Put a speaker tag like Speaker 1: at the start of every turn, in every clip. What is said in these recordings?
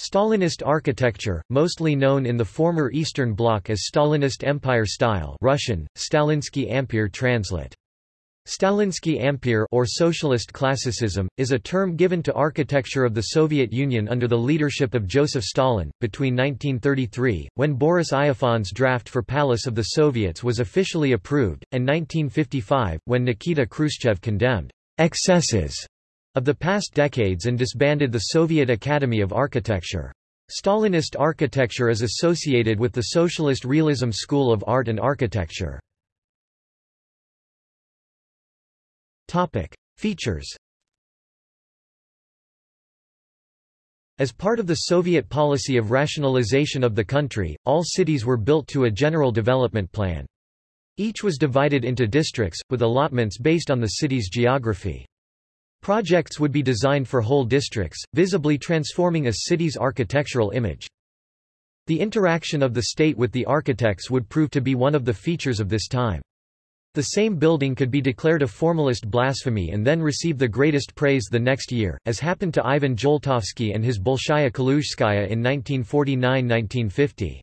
Speaker 1: Stalinist architecture, mostly known in the former Eastern Bloc as Stalinist Empire style Russian, Stalinsky Empire translate. Stalinsky Empire or Socialist Classicism, is a term given to architecture of the Soviet Union under the leadership of Joseph Stalin. Between 1933, when Boris Iofan's draft for Palace of the Soviets was officially approved, and 1955, when Nikita Khrushchev condemned excesses of the past decades and disbanded the Soviet Academy of Architecture. Stalinist architecture is associated with the Socialist Realism school of art and architecture. Features As part of the Soviet policy of rationalization of the country, all cities were built to a general development plan. Each was divided into districts, with allotments based on the city's geography. Projects would be designed for whole districts, visibly transforming a city's architectural image. The interaction of the state with the architects would prove to be one of the features of this time. The same building could be declared a formalist blasphemy and then receive the greatest praise the next year, as happened to Ivan Joltovsky and his Bolshaya Kaluzhskaya in 1949–1950.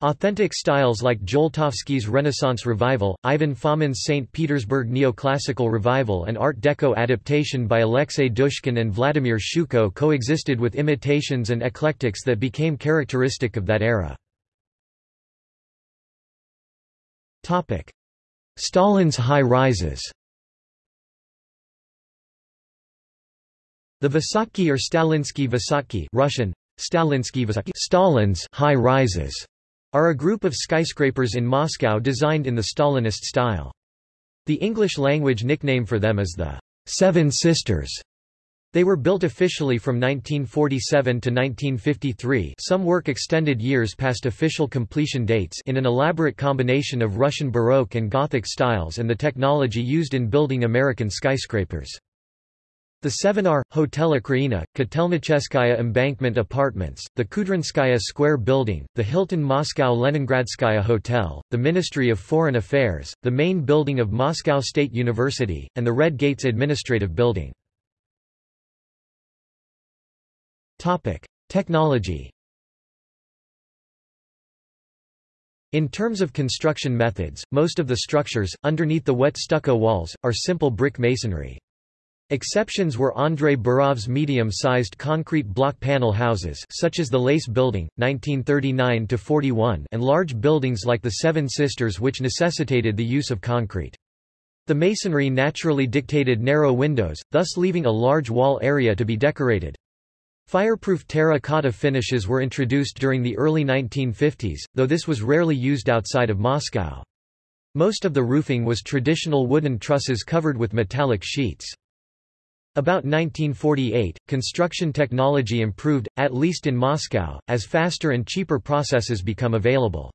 Speaker 1: Authentic styles like Joltovsky's Renaissance Revival, Ivan Fomin's St. Petersburg Neoclassical Revival and Art Deco adaptation by Alexei Dushkin and Vladimir Shuko coexisted with imitations and eclectics that became characteristic of that era. Stalin's high-rises The Vysotki or Stalinsky Vysotki Russian, Stalinsky Vysotki Stalin's high-rises are a group of skyscrapers in Moscow designed in the Stalinist style. The English-language nickname for them is the Seven Sisters. They were built officially from 1947 to 1953 some work extended years past official completion dates in an elaborate combination of Russian Baroque and Gothic styles and the technology used in building American skyscrapers. The 7R, Hotel Ukraina, Kotelnicheskaya Embankment Apartments, the Kudrinskaya Square Building, the Hilton Moscow Leningradskaya Hotel, the Ministry of Foreign Affairs, the main building of Moscow State University, and the Red Gates Administrative Building. Technology In terms of construction methods, most of the structures, underneath the wet stucco walls, are simple brick masonry. Exceptions were Andrei Burov's medium-sized concrete block panel houses such as the Lace Building, 1939–41 and large buildings like the Seven Sisters which necessitated the use of concrete. The masonry naturally dictated narrow windows, thus leaving a large wall area to be decorated. Fireproof terracotta finishes were introduced during the early 1950s, though this was rarely used outside of Moscow. Most of the roofing was traditional wooden trusses covered with metallic sheets. About 1948, construction technology improved, at least in Moscow, as faster and cheaper processes become available.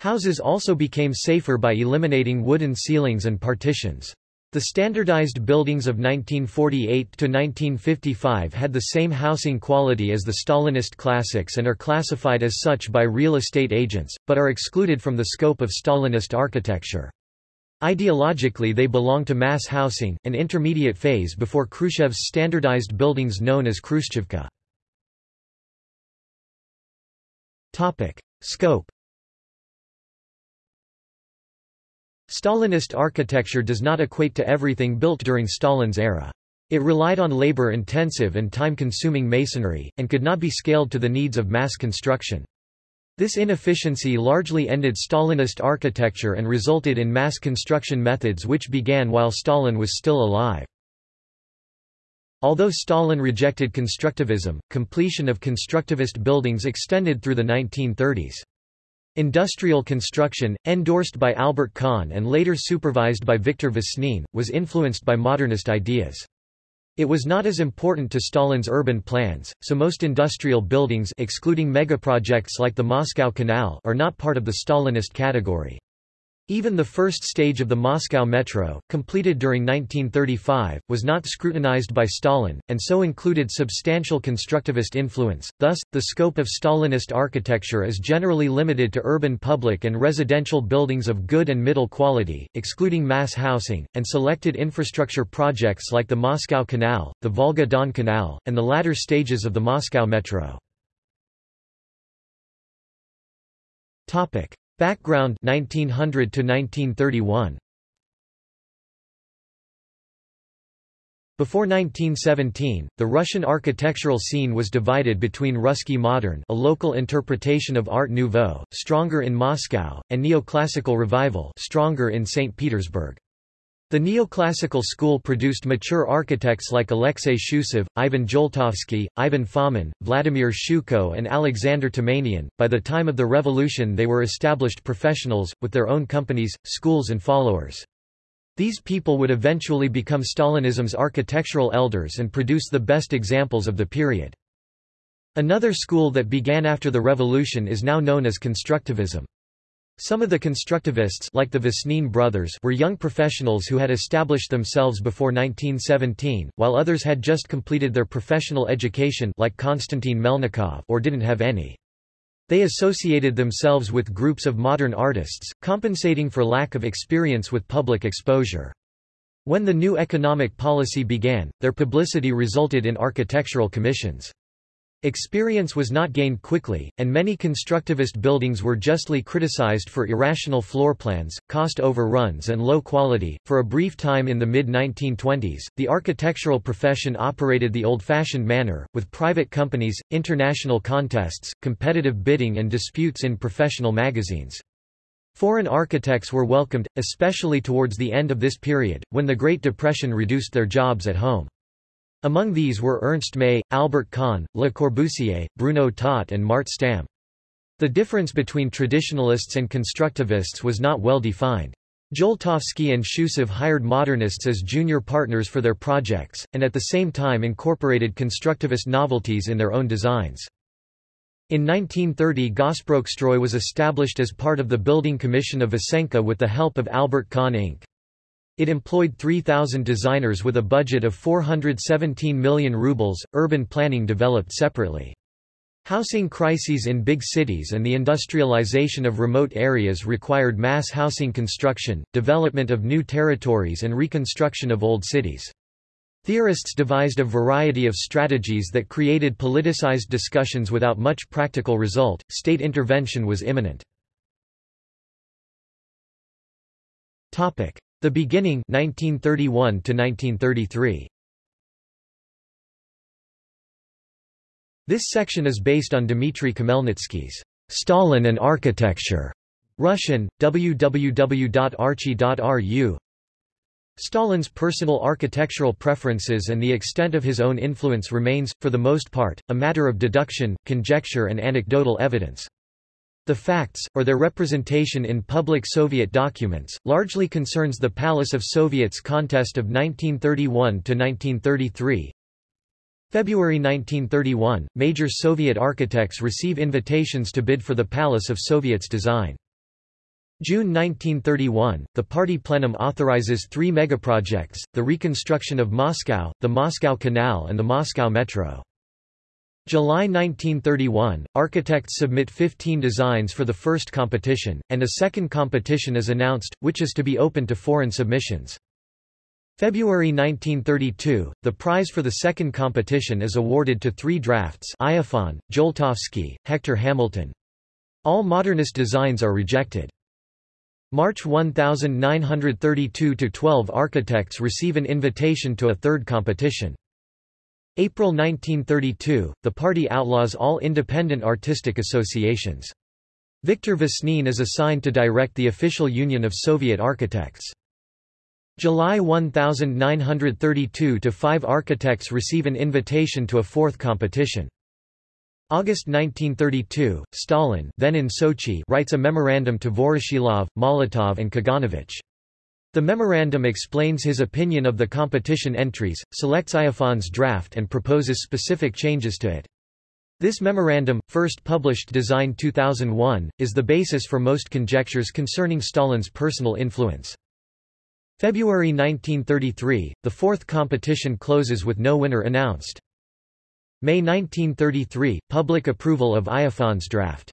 Speaker 1: Houses also became safer by eliminating wooden ceilings and partitions. The standardized buildings of 1948 to 1955 had the same housing quality as the Stalinist classics and are classified as such by real estate agents, but are excluded from the scope of Stalinist architecture. Ideologically they belong to mass housing, an intermediate phase before Khrushchev's standardized buildings known as Khrushchevka. Scope Stalinist architecture does not equate to everything built during Stalin's era. It relied on labor-intensive and time-consuming masonry, and could not be scaled to the needs of mass construction. This inefficiency largely ended Stalinist architecture and resulted in mass construction methods which began while Stalin was still alive. Although Stalin rejected constructivism, completion of constructivist buildings extended through the 1930s. Industrial construction, endorsed by Albert Kahn and later supervised by Viktor Vesnin, was influenced by modernist ideas. It was not as important to Stalin's urban plans, so most industrial buildings excluding megaprojects like the Moscow Canal are not part of the Stalinist category. Even the first stage of the Moscow Metro, completed during 1935, was not scrutinized by Stalin, and so included substantial constructivist influence. Thus, the scope of Stalinist architecture is generally limited to urban public and residential buildings of good and middle quality, excluding mass housing, and selected infrastructure projects like the Moscow Canal, the Volga Don Canal, and the latter stages of the Moscow Metro. Topic. Background 1900 to 1931 Before 1917, the Russian architectural scene was divided between Ruski Modern a local interpretation of Art Nouveau, stronger in Moscow, and Neoclassical Revival stronger in St. Petersburg. The neoclassical school produced mature architects like Alexei Shusev, Ivan Joltovsky, Ivan Fomin, Vladimir Shuko and Alexander Tamanian. By the time of the revolution they were established professionals, with their own companies, schools and followers. These people would eventually become Stalinism's architectural elders and produce the best examples of the period. Another school that began after the revolution is now known as constructivism. Some of the constructivists like the Vesnin brothers were young professionals who had established themselves before 1917, while others had just completed their professional education like Konstantin Melnikov or didn't have any. They associated themselves with groups of modern artists, compensating for lack of experience with public exposure. When the new economic policy began, their publicity resulted in architectural commissions. Experience was not gained quickly, and many constructivist buildings were justly criticized for irrational floor plans, cost overruns, and low quality. For a brief time in the mid 1920s, the architectural profession operated the old fashioned manner, with private companies, international contests, competitive bidding, and disputes in professional magazines. Foreign architects were welcomed, especially towards the end of this period, when the Great Depression reduced their jobs at home. Among these were Ernst May, Albert Kahn, Le Corbusier, Bruno Taut and Mart Stam. The difference between traditionalists and constructivists was not well defined. Joltovsky and Shusev hired modernists as junior partners for their projects, and at the same time incorporated constructivist novelties in their own designs. In 1930 Gosprostroy was established as part of the Building Commission of Vesenkha with the help of Albert Kahn Inc. It employed 3,000 designers with a budget of 417 million rubles. Urban planning developed separately. Housing crises in big cities and the industrialization of remote areas required mass housing construction, development of new territories and reconstruction of old cities. Theorists devised a variety of strategies that created politicized discussions without much practical result. State intervention was imminent. Topic: the Beginning 1931 to 1933. This section is based on Dmitry Khmelnytsky's Stalin and Architecture, Russian, www.archi.ru. Stalin's personal architectural preferences and the extent of his own influence remains, for the most part, a matter of deduction, conjecture and anecdotal evidence. The facts, or their representation in public Soviet documents, largely concerns the Palace of Soviets contest of 1931–1933. February 1931, major Soviet architects receive invitations to bid for the Palace of Soviets design. June 1931, the party plenum authorizes three megaprojects, the reconstruction of Moscow, the Moscow Canal and the Moscow Metro. July 1931, architects submit 15 designs for the first competition, and a second competition is announced, which is to be open to foreign submissions. February 1932, the prize for the second competition is awarded to three drafts Iofan, Joltovsky, Hector Hamilton. All modernist designs are rejected. March 1932–12 architects receive an invitation to a third competition. April 1932, the party outlaws all independent artistic associations. Viktor Vesnin is assigned to direct the official Union of Soviet Architects. July 1932 to five architects receive an invitation to a fourth competition. August 1932, Stalin then in Sochi writes a memorandum to Voroshilov, Molotov and Kaganovich. The memorandum explains his opinion of the competition entries, selects Iofan's draft and proposes specific changes to it. This memorandum, first published Design 2001, is the basis for most conjectures concerning Stalin's personal influence. February 1933, the fourth competition closes with no winner announced. May 1933, public approval of Iofan's draft.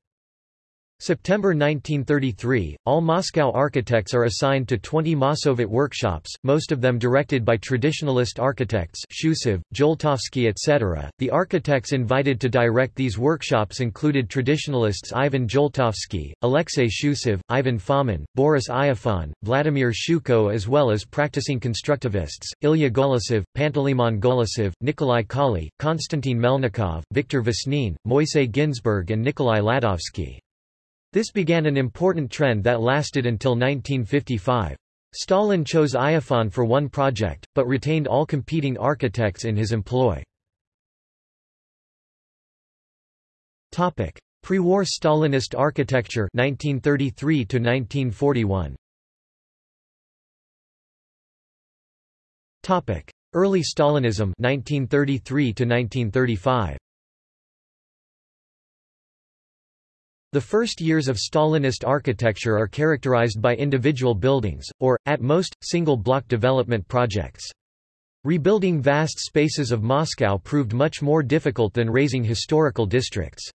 Speaker 1: September 1933, all Moscow architects are assigned to 20 Mossovet workshops, most of them directed by traditionalist architects Shusev, Joltovsky etc. The architects invited to direct these workshops included traditionalists Ivan Joltovsky, Alexei Shusev, Ivan Fomin, Boris Iofan, Vladimir Shuko as well as practicing constructivists, Ilya Golosov, Panteleimon Golosov, Nikolai Kolli, Konstantin Melnikov, Viktor Vesnin, Moisey Ginsburg and Nikolai Ladovsky. This began an important trend that lasted until 1955. Stalin chose Iofan for one project, but retained all competing architects in his employ. Pre-war Stalinist architecture 1933 to 1941. Topic: Early Stalinism 1933 to 1935. The first years of Stalinist architecture are characterized by individual buildings, or, at most, single-block development projects. Rebuilding vast spaces of Moscow proved much more difficult than raising historical districts.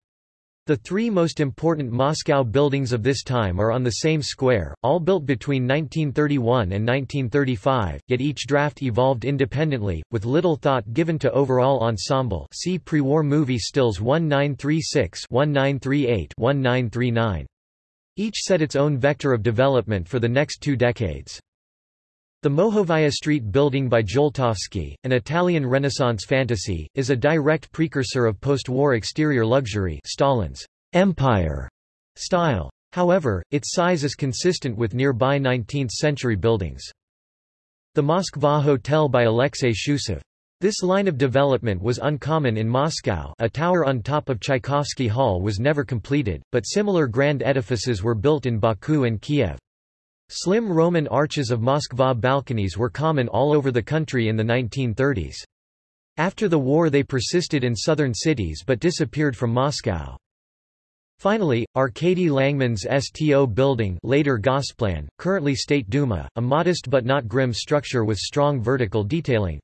Speaker 1: The three most important Moscow buildings of this time are on the same square, all built between 1931 and 1935, yet each draft evolved independently, with little thought given to overall ensemble see pre-war movie stills 1936 1938 1939. Each set its own vector of development for the next two decades. The Mokhovaya Street building by Joltovsky, an Italian Renaissance fantasy, is a direct precursor of post-war exterior luxury Stalin's empire style. However, its size is consistent with nearby 19th-century buildings. The Moskva Hotel by Alexei Shusev. This line of development was uncommon in Moscow a tower on top of Tchaikovsky Hall was never completed, but similar grand edifices were built in Baku and Kiev. Slim Roman arches of Moskva balconies were common all over the country in the 1930s. After the war they persisted in southern cities but disappeared from Moscow. Finally, Arkady Langman's STO building later Gosplan, currently State Duma, a modest but not grim structure with strong vertical detailing.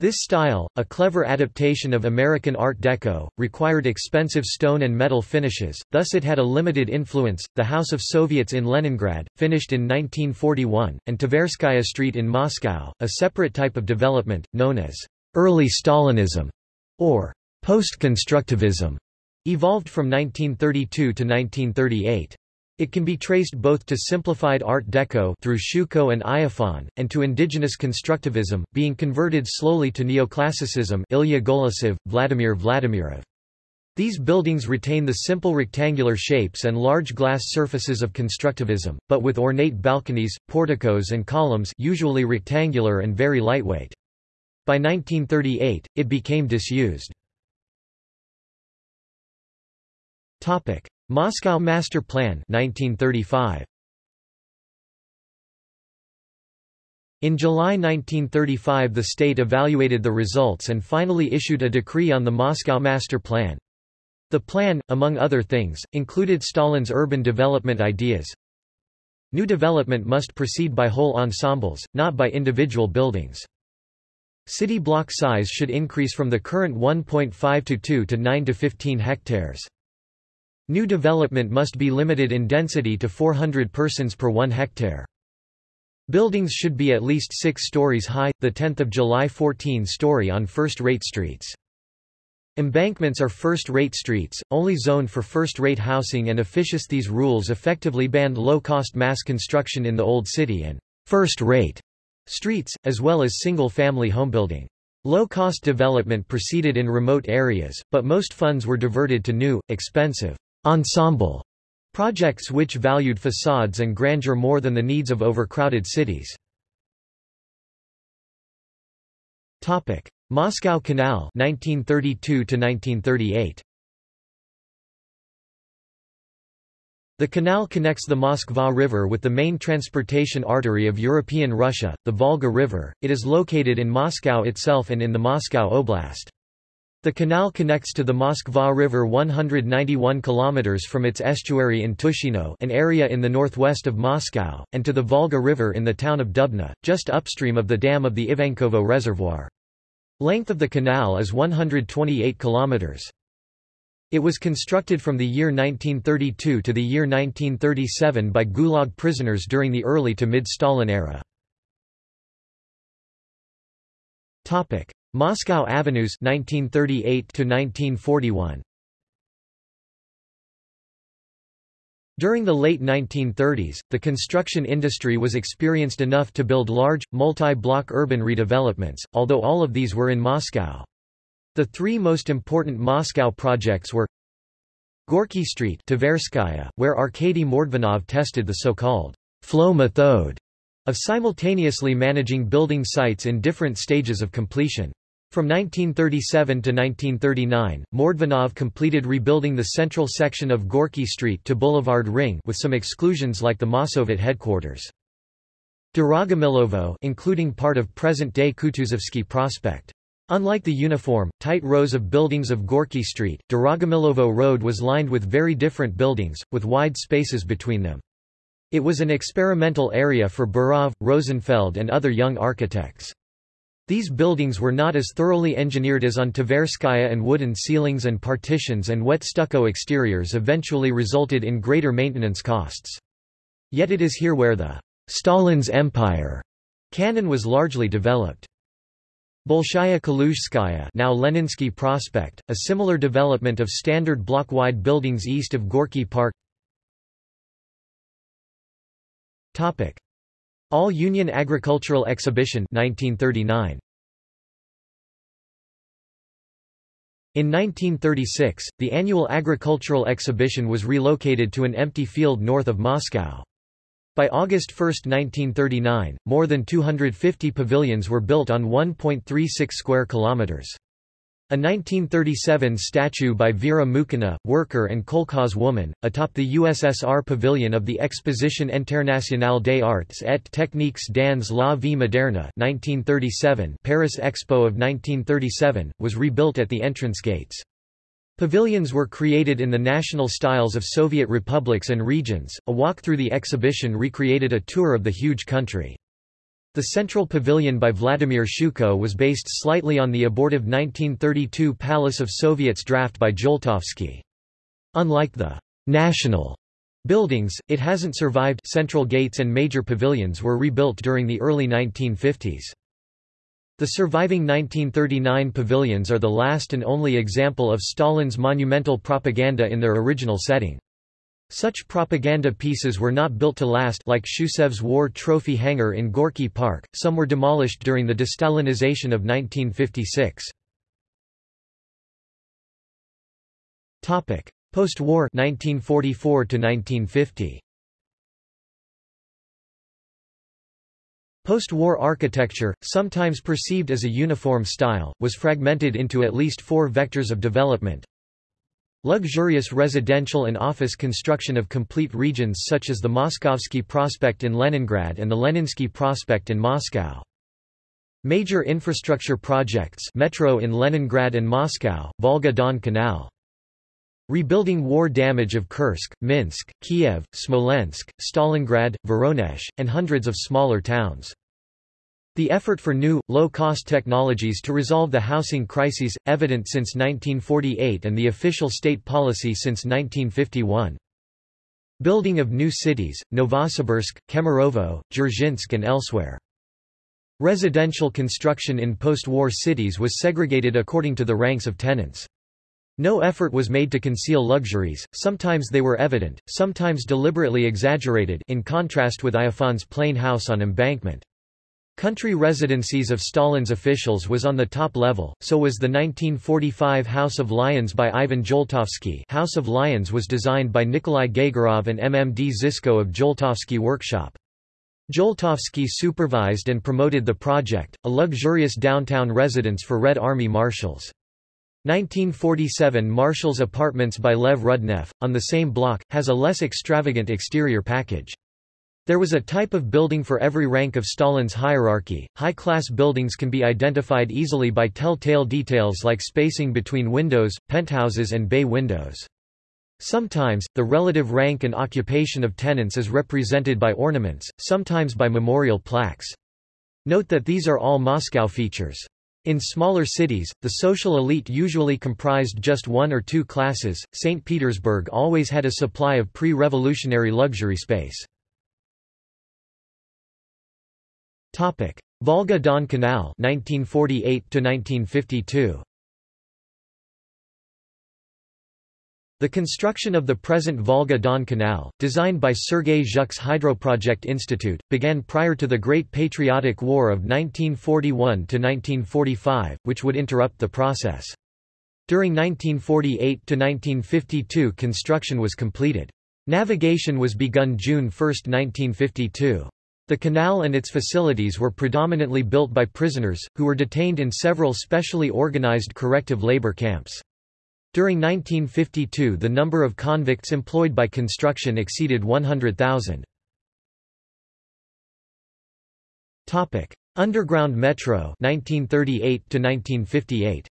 Speaker 1: This style, a clever adaptation of American Art Deco, required expensive stone and metal finishes, thus it had a limited influence. The House of Soviets in Leningrad, finished in 1941, and Tverskaya Street in Moscow, a separate type of development, known as early Stalinism or post-constructivism, evolved from 1932 to 1938. It can be traced both to simplified Art Deco through Shuko and Iofan, and to indigenous constructivism, being converted slowly to neoclassicism Ilya Golosov, Vladimir Vladimirov. These buildings retain the simple rectangular shapes and large glass surfaces of constructivism, but with ornate balconies, porticos and columns usually rectangular and very lightweight. By 1938, it became disused. Moscow Master Plan 1935. In July 1935 the state evaluated the results and finally issued a decree on the Moscow Master Plan. The plan, among other things, included Stalin's urban development ideas. New development must proceed by whole ensembles, not by individual buildings. City block size should increase from the current 1.5 to 2 to 9 to 15 hectares. New development must be limited in density to 400 persons per 1 hectare. Buildings should be at least 6 stories high, the 10th of July 14 story on first-rate streets. Embankments are first-rate streets, only zoned for first-rate housing and officious these rules effectively banned low-cost mass construction in the Old City and first-rate streets, as well as single-family homebuilding. Low-cost development proceeded in remote areas, but most funds were diverted to new, expensive ensemble projects which valued facades and grandeur more than the needs of overcrowded cities. Topic: Moscow Canal 1932 to 1938. The canal connects the Moskva River with the main transportation artery of European Russia, the Volga River. It is located in Moscow itself and in the Moscow Oblast. The canal connects to the Moskva River 191 km from its estuary in Tushino an area in the northwest of Moscow, and to the Volga River in the town of Dubna, just upstream of the dam of the Ivankovo Reservoir. Length of the canal is 128 km. It was constructed from the year 1932 to the year 1937 by Gulag prisoners during the early to mid-Stalin era. Moscow Avenues 1938 to 1941 During the late 1930s, the construction industry was experienced enough to build large, multi-block urban redevelopments, although all of these were in Moscow. The three most important Moscow projects were Gorky Street Tverskaya, where Arkady Mordvinov tested the so-called flow method of simultaneously managing building sites in different stages of completion. From 1937 to 1939, Mordvinov completed rebuilding the central section of Gorky Street to Boulevard Ring with some exclusions like the Mossovet headquarters. Dorogomylovo including part of present-day Kutuzovsky Prospect. Unlike the uniform, tight rows of buildings of Gorky Street, Dorogomylovo Road was lined with very different buildings, with wide spaces between them. It was an experimental area for Burov, Rosenfeld and other young architects. These buildings were not as thoroughly engineered as on Tverskaya and wooden ceilings and partitions and wet stucco exteriors eventually resulted in greater maintenance costs. Yet it is here where the Stalin's Empire canon was largely developed. Bolshaya Kaluzhskaya now Leninsky Prospect, a similar development of standard block-wide buildings east of Gorky Park All-Union Agricultural Exhibition 1939. In 1936, the annual agricultural exhibition was relocated to an empty field north of Moscow. By August 1, 1939, more than 250 pavilions were built on 1.36 square kilometers. A 1937 statue by Vera Mukhina, worker and kolkhoz woman, atop the USSR pavilion of the Exposition Internationale des Arts et Techniques dans la vie moderne 1937 Paris Expo of 1937, was rebuilt at the entrance gates. Pavilions were created in the national styles of Soviet republics and regions. A walk through the exhibition recreated a tour of the huge country. The Central Pavilion by Vladimir Shuko was based slightly on the abortive 1932 Palace of Soviets draft by Joltovsky. Unlike the national buildings, it hasn't survived central gates and major pavilions were rebuilt during the early 1950s. The surviving 1939 pavilions are the last and only example of Stalin's monumental propaganda in their original setting. Such propaganda pieces were not built to last like Shusev's war trophy hangar in Gorky Park, some were demolished during the destalinization of 1956. Post-war 1944 1950. Post-war architecture, sometimes perceived as a uniform style, was fragmented into at least four vectors of development, Luxurious residential and office construction of complete regions such as the Moskovsky Prospect in Leningrad and the Leninsky Prospect in Moscow. Major infrastructure projects metro in Leningrad and Moscow, Volga-Don Canal. Rebuilding war damage of Kursk, Minsk, Kiev, Smolensk, Stalingrad, Voronezh, and hundreds of smaller towns. The effort for new, low-cost technologies to resolve the housing crises, evident since 1948 and the official state policy since 1951. Building of new cities, Novosibirsk, Kemerovo, Dzerzhinsk and elsewhere. Residential construction in post-war cities was segregated according to the ranks of tenants. No effort was made to conceal luxuries, sometimes they were evident, sometimes deliberately exaggerated in contrast with Iofan's plain house on embankment. Country residencies of Stalin's officials was on the top level, so was the 1945 House of Lions by Ivan Joltovsky House of Lions was designed by Nikolai Gagaurov and MMD Zisko of Joltovsky Workshop. Joltovsky supervised and promoted the project, a luxurious downtown residence for Red Army marshals. 1947 Marshals Apartments by Lev Rudnev, on the same block, has a less extravagant exterior package. There was a type of building for every rank of Stalin's hierarchy. High class buildings can be identified easily by telltale details like spacing between windows, penthouses, and bay windows. Sometimes, the relative rank and occupation of tenants is represented by ornaments, sometimes by memorial plaques. Note that these are all Moscow features. In smaller cities, the social elite usually comprised just one or two classes. St. Petersburg always had a supply of pre-revolutionary luxury space. Topic: Volga-Don Canal 1948 to 1952. The construction of the present Volga-Don Canal, designed by Sergei Zhuk's Hydroproject Institute, began prior to the Great Patriotic War of 1941–1945, which would interrupt the process. During 1948 to 1952 construction was completed. Navigation was begun June 1, 1952. The canal and its facilities were predominantly built by prisoners, who were detained in several specially organized corrective labor camps. During 1952 the number of convicts employed by construction exceeded 100,000. Underground Metro 1938 1958.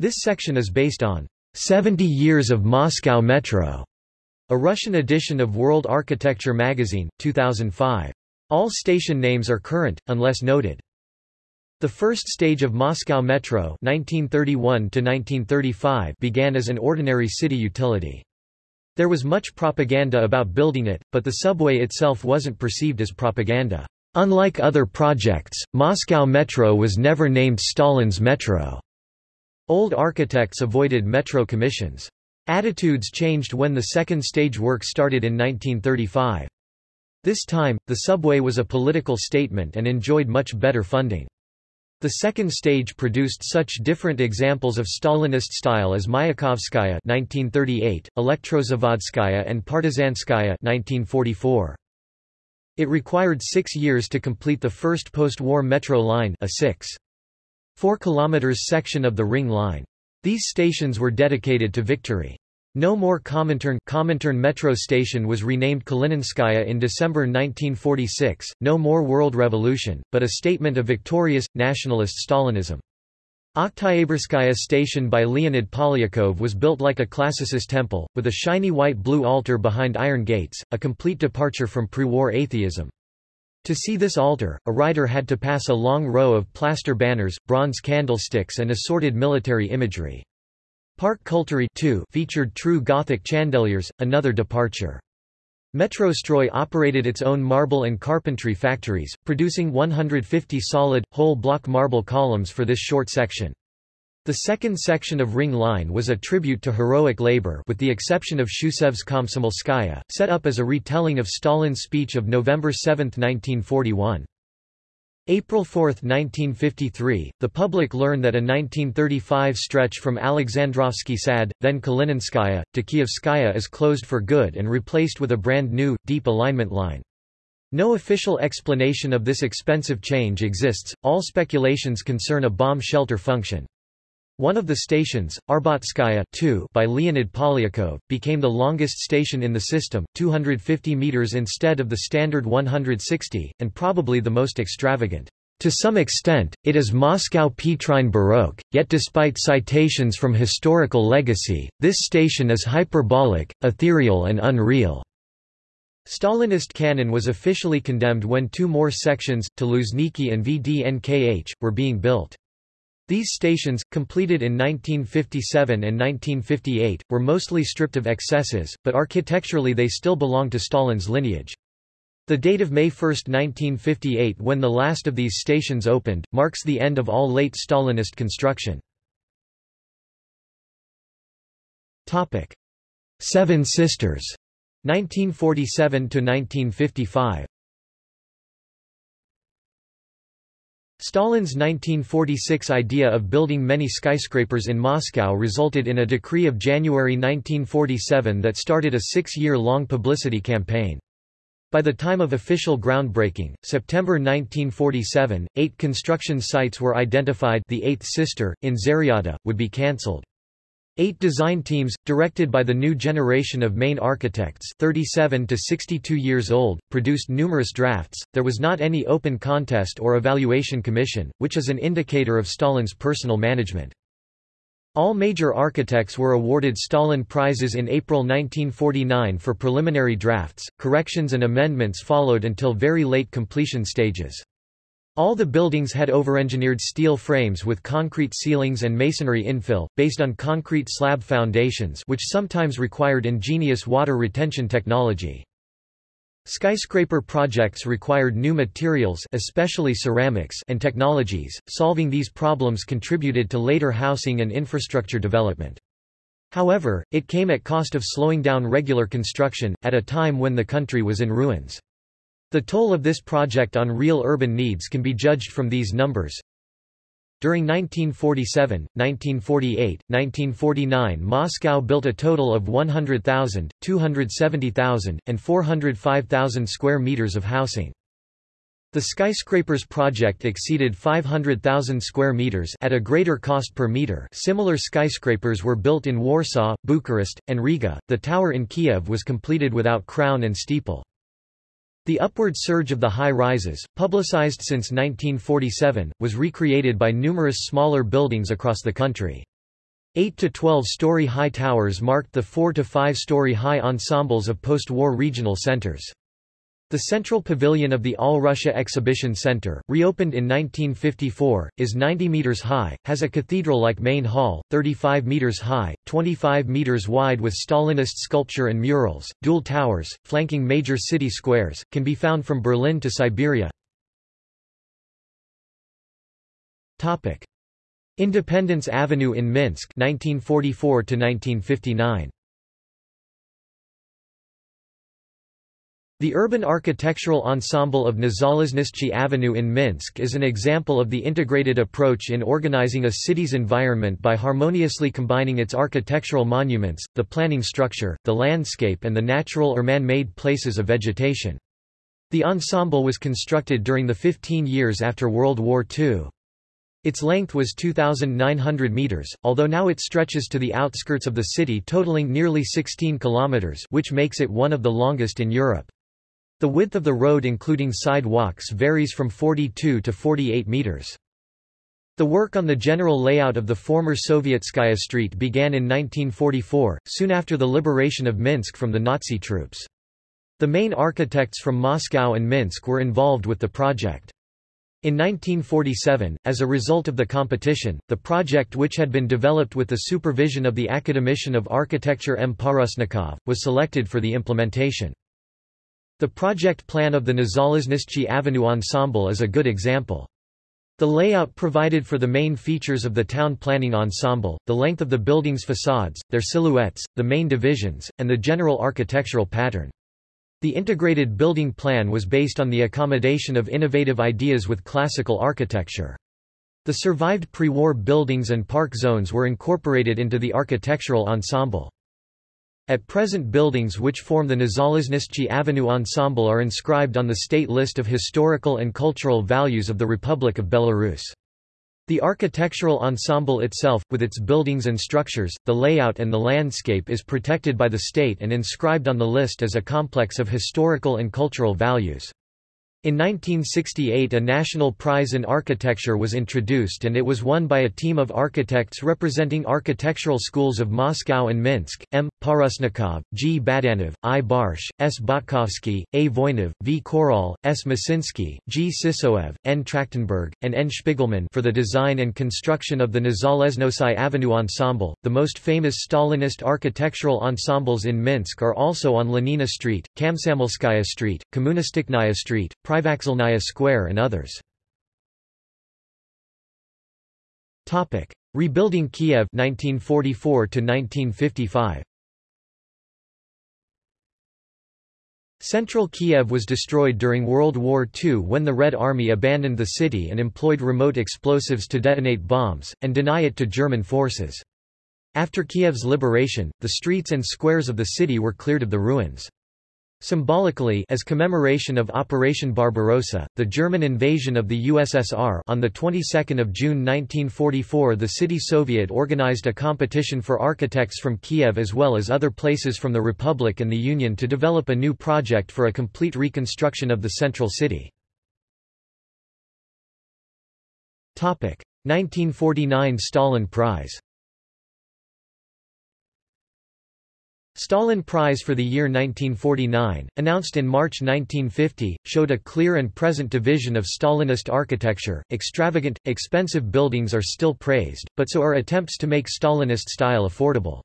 Speaker 1: This section is based on 70 Years of Moscow Metro, a Russian edition of World Architecture magazine, 2005. All station names are current, unless noted. The first stage of Moscow Metro 1931 began as an ordinary city utility. There was much propaganda about building it, but the subway itself wasn't perceived as propaganda. Unlike other projects, Moscow Metro was never named Stalin's Metro. Old architects avoided metro commissions. Attitudes changed when the second stage work started in 1935. This time, the subway was a political statement and enjoyed much better funding. The second stage produced such different examples of Stalinist style as Mayakovskaya 1938, Elektrozavodskaya and Partizanskaya 1944. It required six years to complete the first post-war metro line a 6. 4 km section of the Ring Line. These stations were dedicated to victory. No more Comintern Comintern metro station was renamed Kalininskaya in December 1946, no more World Revolution, but a statement of victorious, nationalist Stalinism. Oktyabrskaya station by Leonid Polyakov was built like a classicist temple, with a shiny white-blue altar behind iron gates, a complete departure from pre-war atheism. To see this altar, a rider had to pass a long row of plaster banners, bronze candlesticks and assorted military imagery. Park Kultury featured true Gothic chandeliers, another departure. Metrostroy operated its own marble and carpentry factories, producing 150 solid, whole block marble columns for this short section. The second section of Ring Line was a tribute to heroic labor with the exception of Shusev's Komsomolskaya, set up as a retelling of Stalin's speech of November 7, 1941. April 4, 1953, the public learned that a 1935 stretch from Alexandrovsky Sad, then Kalininskaya, to Kievskaya is closed for good and replaced with a brand new, deep alignment line. No official explanation of this expensive change exists, all speculations concern a bomb shelter function. One of the stations, Arbatskaya by Leonid Polyakov, became the longest station in the system, 250 meters instead of the standard 160, and probably the most extravagant. To some extent, it is Moscow Petrine Baroque, yet despite citations from historical legacy, this station is hyperbolic, ethereal and unreal. Stalinist canon was officially condemned when two more sections, to Luzhniki and VDNKH, were being built. These stations, completed in 1957 and 1958, were mostly stripped of excesses, but architecturally they still belong to Stalin's lineage. The date of May 1, 1958 when the last of these stations opened, marks the end of all late Stalinist construction. Seven Sisters 1947–1955 Stalin's 1946 idea of building many skyscrapers in Moscow resulted in a decree of January 1947 that started a six-year-long publicity campaign. By the time of official groundbreaking, September 1947, eight construction sites were identified the eighth sister, in Zaryadye, would be cancelled. Eight design teams, directed by the new generation of main architects 37 to 62 years old, produced numerous drafts. There was not any open contest or evaluation commission, which is an indicator of Stalin's personal management. All major architects were awarded Stalin Prizes in April 1949 for preliminary drafts, corrections and amendments followed until very late completion stages. All the buildings had overengineered steel frames with concrete ceilings and masonry infill, based on concrete slab foundations which sometimes required ingenious water retention technology. Skyscraper projects required new materials especially ceramics and technologies, solving these problems contributed to later housing and infrastructure development. However, it came at cost of slowing down regular construction, at a time when the country was in ruins. The toll of this project on real urban needs can be judged from these numbers. During 1947, 1948, 1949 Moscow built a total of 100,000, 270,000, and 405,000 square meters of housing. The skyscrapers project exceeded 500,000 square meters at a greater cost per meter. Similar skyscrapers were built in Warsaw, Bucharest, and Riga. The tower in Kiev was completed without crown and steeple. The upward surge of the high-rises, publicized since 1947, was recreated by numerous smaller buildings across the country. 8 to 12-story high towers marked the 4 to 5-story high ensembles of post-war regional centers. The central pavilion of the All Russia Exhibition Center, reopened in 1954, is 90 meters high, has a cathedral-like main hall, 35 meters high, 25 meters wide with Stalinist sculpture and murals, dual towers, flanking major city squares, can be found from Berlin to Siberia. Topic: Independence Avenue in Minsk 1944 to 1959. The urban architectural ensemble of Nezalezhnasci Avenue in Minsk is an example of the integrated approach in organizing a city's environment by harmoniously combining its architectural monuments, the planning structure, the landscape and the natural or man-made places of vegetation. The ensemble was constructed during the 15 years after World War II. Its length was 2,900 meters, although now it stretches to the outskirts of the city totaling nearly 16 kilometers which makes it one of the longest in Europe. The width of the road including sidewalks varies from 42 to 48 meters. The work on the general layout of the former Sovietskaya Street began in 1944, soon after the liberation of Minsk from the Nazi troops. The main architects from Moscow and Minsk were involved with the project. In 1947, as a result of the competition, the project which had been developed with the supervision of the Academician of Architecture M. Parusnikov, was selected for the implementation. The project plan of the Nezalezhnasci Avenue Ensemble is a good example. The layout provided for the main features of the town planning ensemble, the length of the building's facades, their silhouettes, the main divisions, and the general architectural pattern. The integrated building plan was based on the accommodation of innovative ideas with classical architecture. The survived pre-war buildings and park zones were incorporated into the architectural ensemble. At present buildings which form the Nezalezhnasci Avenue ensemble are inscribed on the state list of historical and cultural values of the Republic of Belarus. The architectural ensemble itself, with its buildings and structures, the layout and the landscape is protected by the state and inscribed on the list as a complex of historical and cultural values. In 1968 a national prize in architecture was introduced and it was won by a team of architects representing architectural schools of Moscow and Minsk, M. Parusnikov, G. Badanov, I. Barsh, S. Botkovsky, A. Voynov, V. Koral, S. Masinsky, G. Sisoev, N. Trachtenberg, and N. Spiegelman for the design and construction of the Nezalezhnasci Avenue Ensemble. The most famous Stalinist architectural ensembles in Minsk are also on Lenina Street, Komsomolskaya Street, Kommunistiknaya Street, Privokzalnaya Square and others. Topic: Rebuilding Kiev 1944 to 1955. Central Kiev was destroyed during World War II when the Red Army abandoned the city and employed remote explosives to detonate bombs, and deny it to German forces. After Kiev's liberation, the streets and squares of the city were cleared of the ruins. Symbolically as commemoration of Operation Barbarossa, the German invasion of the USSR on the 22nd of June 1944 the City Soviet organized a competition for architects from Kiev as well as other places from the Republic and the Union to develop a new project for a complete reconstruction of the central city. 1949 Stalin Prize Stalin Prize for the year 1949, announced in March 1950, showed a clear and present division of Stalinist architecture. Extravagant, expensive buildings are still praised, but so are attempts to make Stalinist style affordable.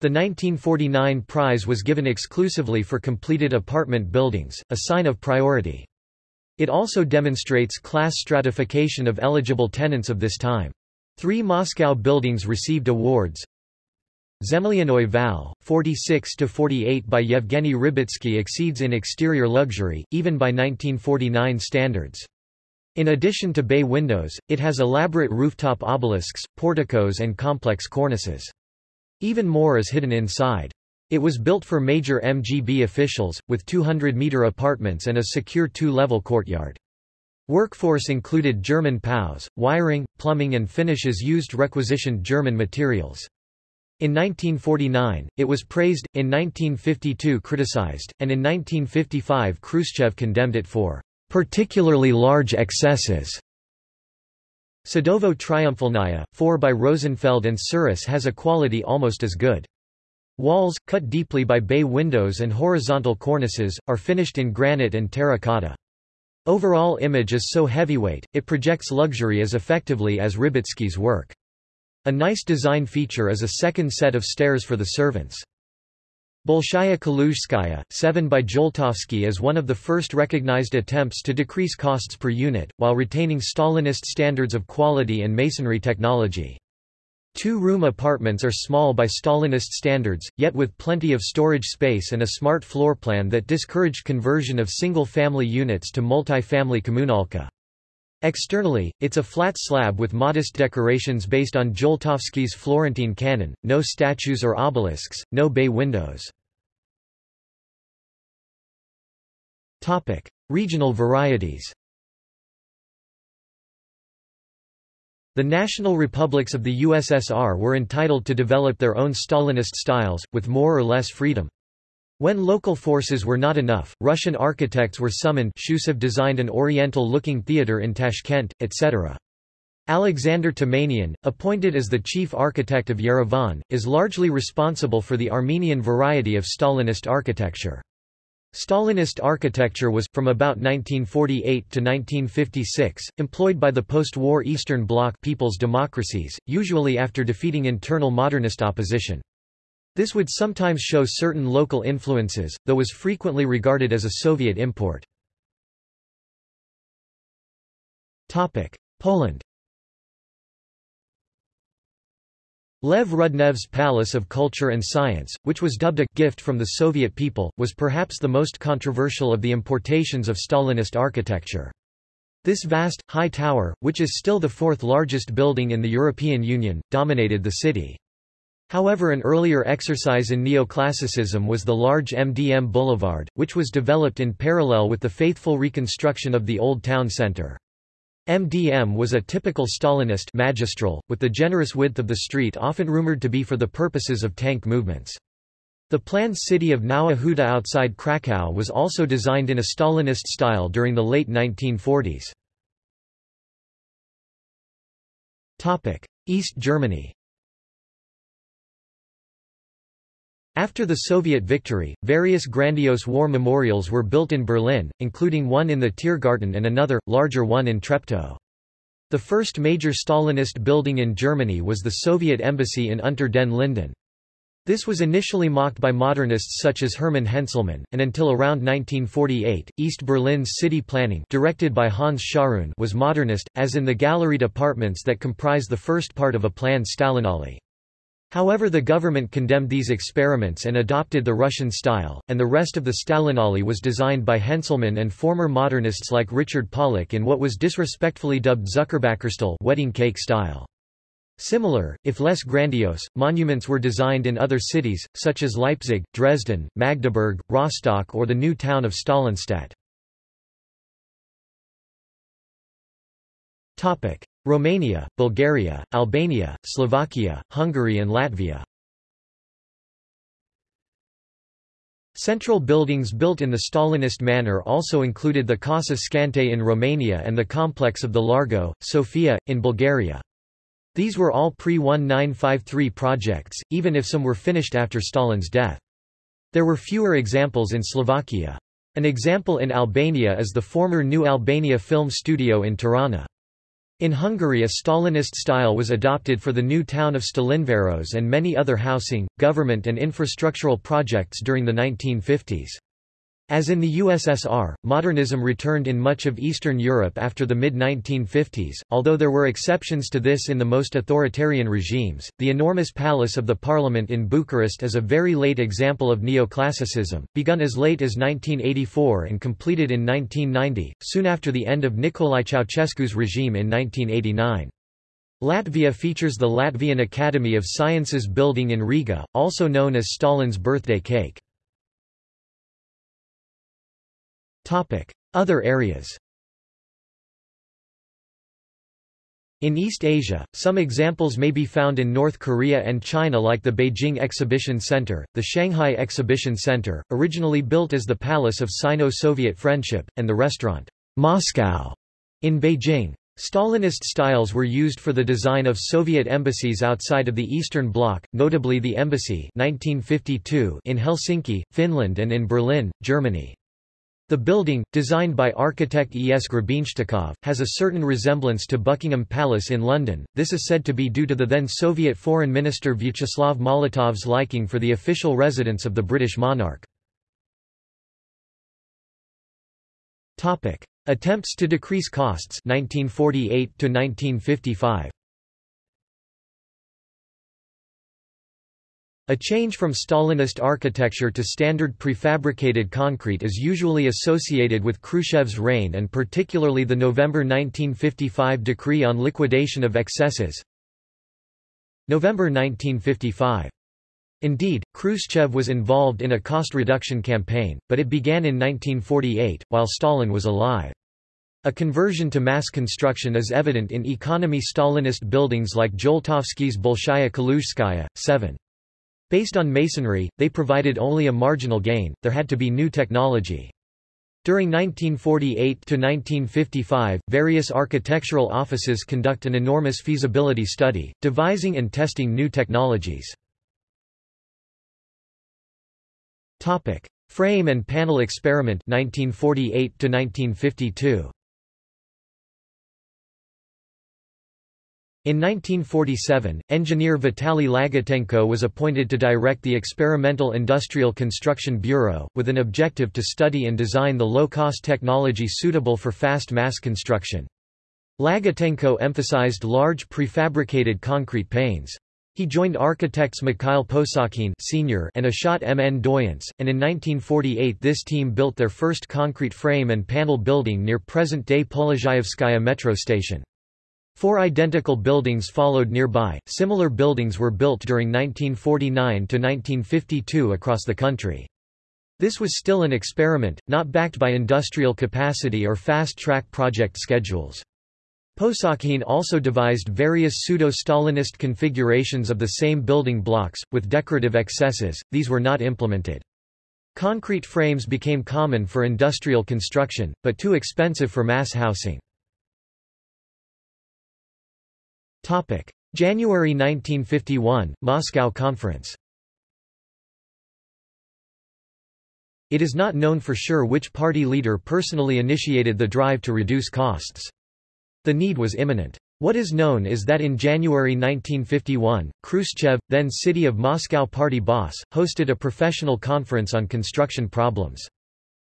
Speaker 1: The 1949 prize was given exclusively for completed apartment buildings, a sign of priority. It also demonstrates class stratification of eligible tenants of this time. Three Moscow buildings received awards. Zemlyannoy Val, 46-48 by Yevgeny Rybitsky exceeds in exterior luxury, even by 1949 standards. In addition to bay windows, it has elaborate rooftop obelisks, porticos and complex cornices. Even more is hidden inside. It was built for major MGB officials, with 200-meter apartments and a secure two-level courtyard. Workforce included German POWs, wiring, plumbing and finishes used requisitioned German materials. In 1949, it was praised, in 1952 criticized, and in 1955 Khrushchev condemned it for particularly large excesses. Sadovo Triumphalnaya, 4 by Rosenfeld and Suris has a quality almost as good. Walls, cut deeply by bay windows and horizontal cornices, are finished in granite and terracotta. Overall image is so heavyweight, it projects luxury as effectively as Rybitsky's work. A nice design feature is a second set of stairs for the servants. Bolshaya Kaluzhskaya, 7 by Joltovsky is one of the first recognized attempts to decrease costs per unit, while retaining Stalinist standards of quality and masonry technology. Two-room apartments are small by Stalinist standards, yet with plenty of storage space and a smart floor plan that discouraged conversion of single-family units to multi-family kommunalka. Externally, it's a flat slab with modest decorations based on Joltovsky's Florentine canon, no statues or obelisks, no bay windows. Regional varieties The national republics of the USSR were entitled to develop their own Stalinist styles, with more or less freedom. When local forces were not enough, Russian architects were summoned Shusev designed an oriental-looking theatre in Tashkent, etc. Alexander Tamanian, appointed as the chief architect of Yerevan, is largely responsible for the Armenian variety of Stalinist architecture. Stalinist architecture was, from about 1948 to 1956, employed by the post-war Eastern Bloc people's democracies, usually after defeating internal modernist opposition. This would sometimes show certain local influences, though was frequently regarded as a Soviet import. Poland Lev Rudnev's Palace of Culture and Science, which was dubbed a gift from the Soviet people, was perhaps the most controversial of the importations of Stalinist architecture. This vast, high tower, which is still the fourth largest building in the European Union, dominated the city. However an earlier exercise in neoclassicism was the large MDM Boulevard, which was developed in parallel with the faithful reconstruction of the Old Town Centre. MDM was a typical Stalinist magistral, with the generous width of the street often rumored to be for the purposes of tank movements. The planned city of Nowa Huta outside Krakow was also designed in a Stalinist style during the late 1940s. East Germany After the Soviet victory, various grandiose war memorials were built in Berlin, including one in the Tiergarten and another, larger one in Treptow. The first major Stalinist building in Germany was the Soviet embassy in Unter den Linden. This was initially mocked by modernists such as Hermann Henselmann, and until around 1948, East Berlin's city planning directed by Hans Scharoun was modernist, as in the galleried apartments that comprise the first part of a planned Stalinallee. However the government condemned these experiments and adopted the Russian style, and the rest of the Stalinallee was designed by Henselmann and former modernists like Richard Paulick in what was disrespectfully dubbed Zuckerbäckerstil wedding cake style. Similar, if less grandiose, monuments were designed in other cities, such as Leipzig, Dresden, Magdeburg, Rostock or the new town of Stalinstadt. Romania, Bulgaria, Albania, Slovakia, Hungary and Latvia. Central buildings built in the Stalinist manner also included the Casa Scante in Romania and the complex of the Largo, Sofia, in Bulgaria. These were all pre-1953 projects, even if some were finished after Stalin's death. There were fewer examples in Slovakia. An example in Albania is the former New Albania Film Studio in Tirana. In Hungary a Stalinist style was adopted for the new town of Stalinvaros and many other housing, government and infrastructural projects during the 1950s. As in the USSR, modernism returned in much of Eastern Europe after the mid-1950s, although there were exceptions to this in the most authoritarian regimes. The enormous palace of the parliament in Bucharest is a very late example of neoclassicism, begun as late as 1984 and completed in 1990, soon after the end of Nicolae Ceausescu's regime in 1989. Latvia features the Latvian Academy of Sciences building in Riga, also known as Stalin's birthday cake. Other areas In East Asia, some examples may be found in North Korea and China like the Beijing Exhibition Center, the Shanghai Exhibition Center, originally built as the Palace of Sino-Soviet Friendship, and the restaurant, Moscow, in Beijing. Stalinist styles were used for the design of Soviet embassies outside of the Eastern Bloc, notably the embassy 1952 in Helsinki, Finland and in Berlin, Germany. The building, designed by architect E. S. Grebenštikov, has a certain resemblance to Buckingham Palace in London, this is said to be due to the then Soviet Foreign Minister Vyacheslav Molotov's liking for the official residence of the British monarch. Attempts to decrease costs 1948 -1955. A change from Stalinist architecture to standard prefabricated concrete is usually associated with Khrushchev's reign and particularly the November 1955 decree on liquidation of excesses. November 1955. Indeed, Khrushchev was involved in a cost reduction campaign, but it began in 1948, while Stalin was alive. A conversion to mass construction is evident in economy Stalinist buildings like Joltovsky's Bolshaya Kaluzhskaya, 7. Based on masonry, they provided only a marginal gain, there had to be new technology. During 1948–1955, various architectural offices conduct an enormous feasibility study, devising and testing new technologies. Frame and panel experiment 1948 1952 In 1947, engineer Vitaly Lagutenko was appointed to direct the Experimental Industrial Construction Bureau, with an objective to study and design the low-cost technology suitable for fast mass construction. Lagutenko emphasized large prefabricated concrete panes. He joined architects Mikhail Posokhin senior and Ashot Mndoyants, and in 1948 this team built their first concrete frame and panel building near present-day Polezhayevskaya metro station. Four identical buildings followed nearby. Similar buildings were built during 1949 to 1952 across the country. This was still an experiment, not backed by industrial capacity or fast-track project schedules. Posokhin also devised various pseudo-Stalinist configurations of the same building blocks, with decorative excesses, these were not implemented. Concrete frames became common for industrial construction, but too expensive for mass housing. January 1951, Moscow Conference It is not known for sure which party leader personally initiated the drive to reduce costs. The need was imminent. What is known is that in January 1951, Khrushchev, then City of Moscow party boss, hosted a professional conference on construction problems.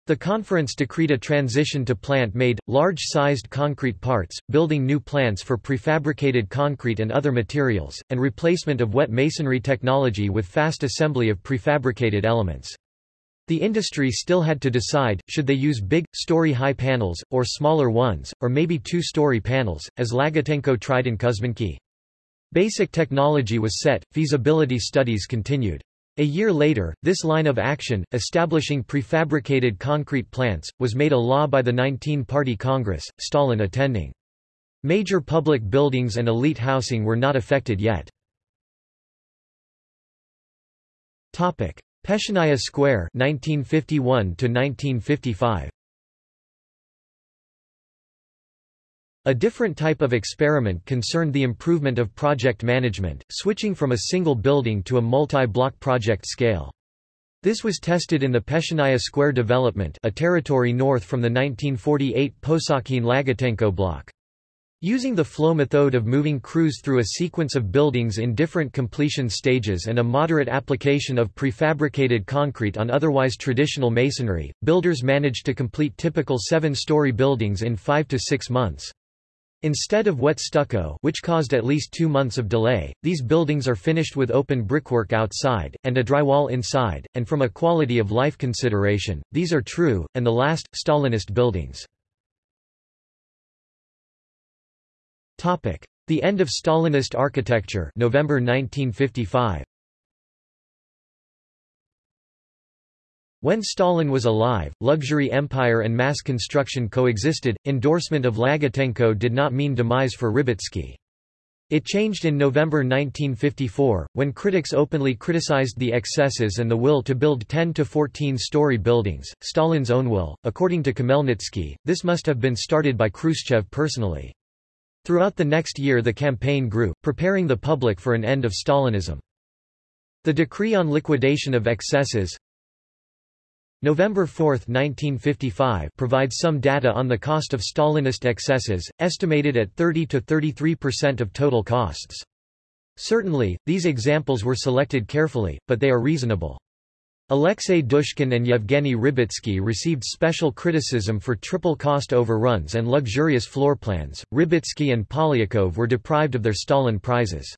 Speaker 1: The conference decreed a transition to plant-made, large-sized concrete parts, building new plants for prefabricated concrete and other materials, and replacement of wet masonry technology with fast assembly of prefabricated elements. The industry still had to decide, should they use big, story-high panels, or smaller ones, or maybe two-story panels, as Lagutenko tried in Kuzminki. Basic technology was set, feasibility studies continued. A year later, this line of action, establishing prefabricated concrete plants, was made a law by the 19-party Congress, Stalin attending. Major public buildings and elite housing were not affected yet. Peschanaya Square 1951 1955 A different type of experiment concerned the improvement of project management, switching from a single building to a multi-block project scale. This was tested in the Peschanaya Square development a territory north from the 1948 Posokhin-Lagutenko block. Using the flow method of moving crews through a sequence of buildings in different completion stages and a moderate application of prefabricated concrete on otherwise traditional masonry, builders managed to complete typical seven-story buildings in five to six months. Instead of wet stucco which caused at least two months of delay, these buildings are finished with open brickwork outside, and a drywall inside, and from a quality of life consideration, these are true, and the last, Stalinist buildings. The end of Stalinist architecture November 1955. When Stalin was alive, luxury empire and mass construction coexisted. Endorsement of Lagutenko did not mean demise for Rybitsky. It changed in November 1954, when critics openly criticized the excesses and the will to build 10 to 14-story buildings, Stalin's own will. According to Khmelnytsky, this must have been started by Khrushchev personally. Throughout the next year the campaign grew, preparing the public for an end of Stalinism. The decree on liquidation of excesses November 4, 1955 provides some data on the cost of Stalinist excesses, estimated at 30 to 33% of total costs. Certainly, these examples were selected carefully, but they are reasonable. Alexei Dushkin and Yevgeny Rybitsky received special criticism for triple cost overruns and luxurious floor plans. Rybitsky and Polyakov were deprived of their Stalin prizes.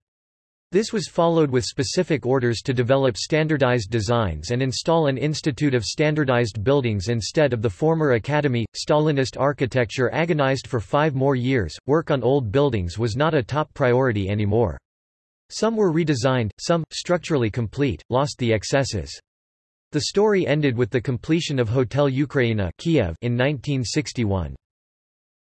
Speaker 1: This was followed with specific orders to develop standardized designs and install an institute of standardized buildings instead of the former academy. Stalinist architecture agonized for five more years. Work on old buildings was not a top priority anymore. Some were redesigned, some, structurally complete, lost the excesses. The story ended with the completion of Hotel Ukraina Kiev in 1961.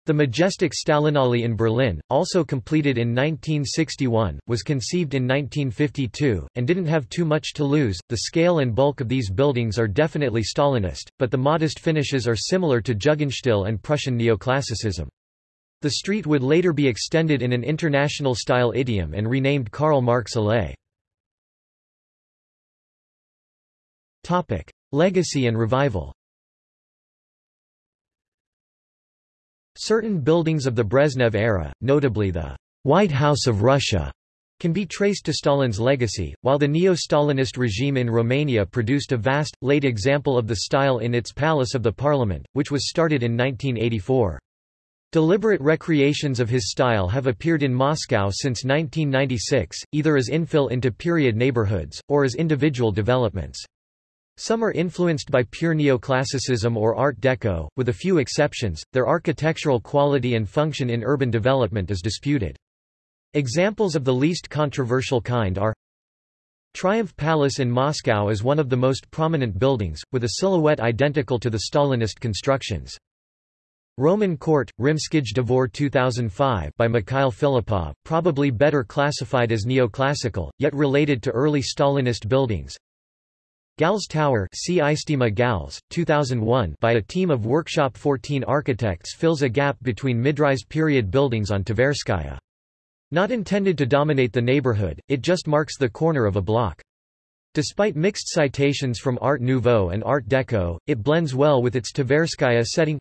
Speaker 1: The majestic Stalinallee in Berlin, also completed in 1961, was conceived in 1952, and didn't have too much to lose. The scale and bulk of these buildings are definitely Stalinist, but the modest finishes are similar to Jugendstil and Prussian neoclassicism. The street would later be extended in an international-style idiom and renamed Karl Marx Allee. Legacy and revival. Certain buildings of the Brezhnev era, notably the White House of Russia, can be traced to Stalin's legacy, while the neo-Stalinist regime in Romania produced a vast, late example of the style in its Palace of the Parliament, which was started in 1984. Deliberate recreations of his style have appeared in Moscow since 1996, either as infill into period neighborhoods, or as individual developments. Some are influenced by pure neoclassicism or Art Deco, with a few exceptions, their architectural quality and function in urban development is disputed. Examples of the least controversial kind are Triumph Palace in Moscow is one of the most prominent buildings, with a silhouette identical to the Stalinist constructions. Roman Court, Rimskij Dvor 2005 by Mikhail Filippov, probably better classified as neoclassical, yet related to early Stalinist buildings. Gals Tower Gals, 2001 by a team of Workshop 14 architects fills a gap between mid-rise period buildings on Tverskaya. Not intended to dominate the neighborhood, it just marks the corner of a block. Despite mixed citations from Art Nouveau and Art Deco, it blends well with its Tverskaya setting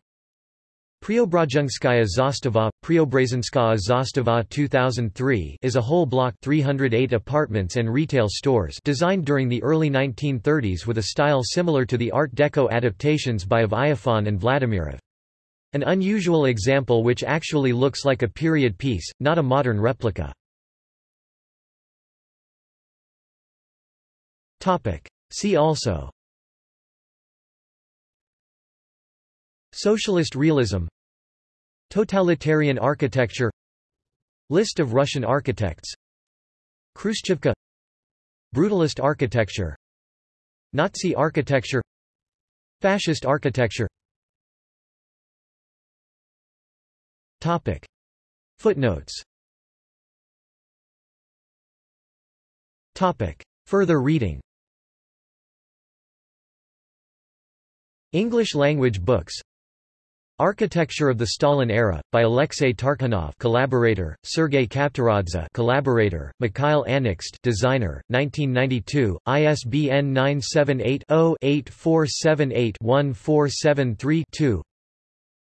Speaker 1: Preobrazhenskaya Zastava, Preobrazhenskaya Zastava 2003 is a whole block 308 apartments and retail stores designed during the early 1930s with a style similar to the Art Deco adaptations by Iofan and Vladimirov. An unusual example which actually looks like a period piece, not a modern replica. See also Socialist realism. Totalitarian architecture. List of Russian architects. Khrushchevka. Brutalist architecture. Nazi architecture. Fascist architecture. Topic. Footnotes. Topic. Further reading. English language books Architecture of the Stalin Era, by Alexei Tarkhanov collaborator, Sergei Kaptaradze collaborator, Mikhail Anixt designer, 1992, ISBN 978-0-8478-1473-2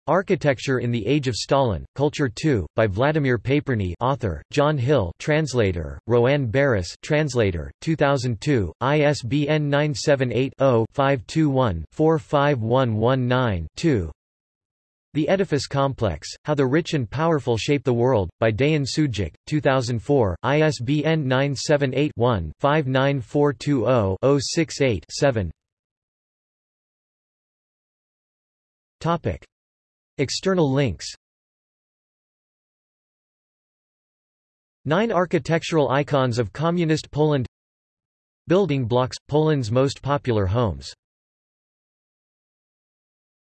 Speaker 1: Architecture in the Age of Stalin, Culture 2, by Vladimir Paperny author, John Hill translator, Roanne Barris translator, 2002, ISBN 978 the Edifice Complex, How the Rich and Powerful Shape the World, by Deyan Sudjic, 2004, ISBN 978-1-59420-068-7 External links. Nine architectural icons of Communist Poland. Building blocks – Poland's most popular homes